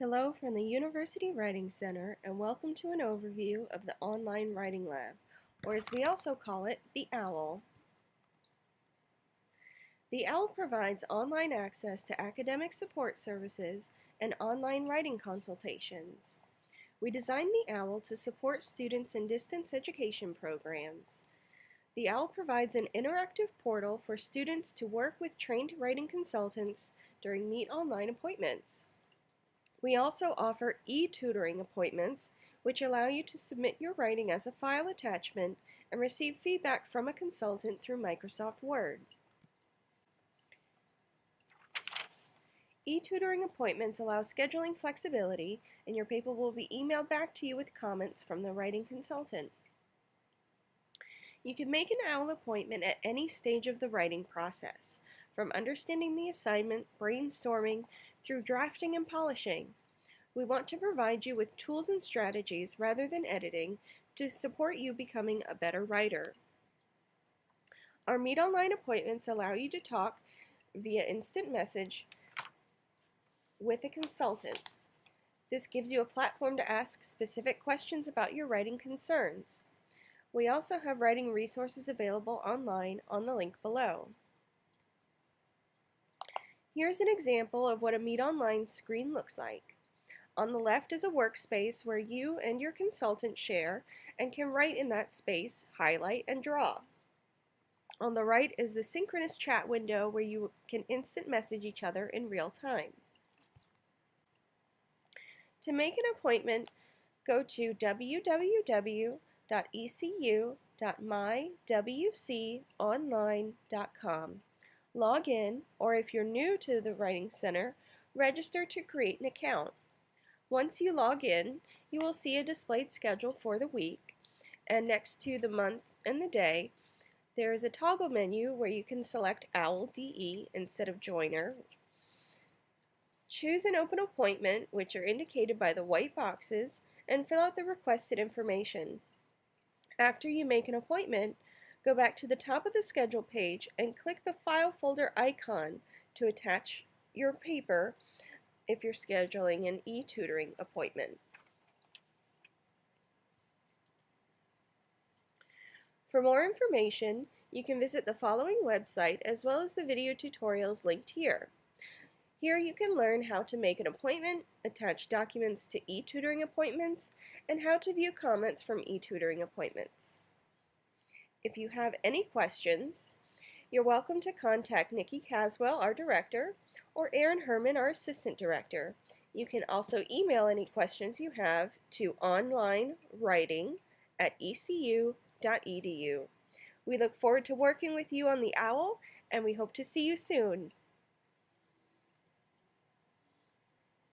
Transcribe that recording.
Hello from the University Writing Center and welcome to an overview of the Online Writing Lab, or as we also call it, the OWL. The OWL provides online access to academic support services and online writing consultations. We designed the OWL to support students in distance education programs. The OWL provides an interactive portal for students to work with trained writing consultants during Meet Online appointments. We also offer e-tutoring appointments, which allow you to submit your writing as a file attachment and receive feedback from a consultant through Microsoft Word. E-tutoring appointments allow scheduling flexibility, and your paper will be emailed back to you with comments from the writing consultant. You can make an OWL appointment at any stage of the writing process, from understanding the assignment, brainstorming, through drafting and polishing. We want to provide you with tools and strategies rather than editing to support you becoming a better writer. Our Meet Online appointments allow you to talk via instant message with a consultant. This gives you a platform to ask specific questions about your writing concerns. We also have writing resources available online on the link below. Here's an example of what a Meet Online screen looks like. On the left is a workspace where you and your consultant share and can write in that space, highlight, and draw. On the right is the synchronous chat window where you can instant message each other in real time. To make an appointment, go to www.ecu.mywconline.com log in, or if you're new to the Writing Center, register to create an account. Once you log in, you will see a displayed schedule for the week, and next to the month and the day, there is a toggle menu where you can select OWL DE instead of Joyner. Choose an open appointment, which are indicated by the white boxes, and fill out the requested information. After you make an appointment, Go back to the top of the schedule page and click the file folder icon to attach your paper if you're scheduling an e-tutoring appointment. For more information, you can visit the following website as well as the video tutorials linked here. Here you can learn how to make an appointment, attach documents to e-tutoring appointments, and how to view comments from e-tutoring appointments. If you have any questions, you're welcome to contact Nikki Caswell, our director, or Aaron Herman, our assistant director. You can also email any questions you have to onlinewriting at ecu.edu. We look forward to working with you on the OWL, and we hope to see you soon.